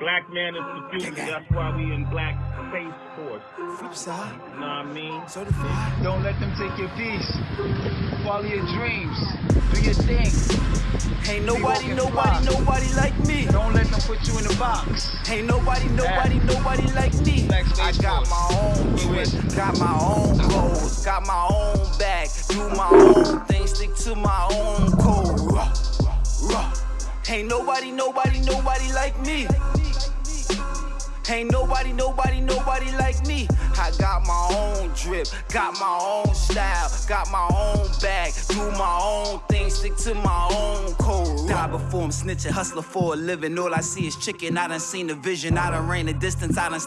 Black man is the future. That's why we in Black Space Force. Flip side, know what I mean? certified. Don't let them take your peace. Follow your dreams. Do your thing. Ain't nobody, nobody, nobody like me. Don't let them put you in a box. Ain't nobody, nobody, nobody like me. I got my own drip, got my own goals, got my own bag, do my own thing, stick to my own code. Ain't nobody, nobody, nobody like me. Ain't nobody, nobody, nobody like me. I got my own drip, got my own style, got my own bag, do my own thing, stick to my own code. Die before I'm snitching, hustler for a living. All I see is chicken. I done seen the vision, I done ran the distance, I done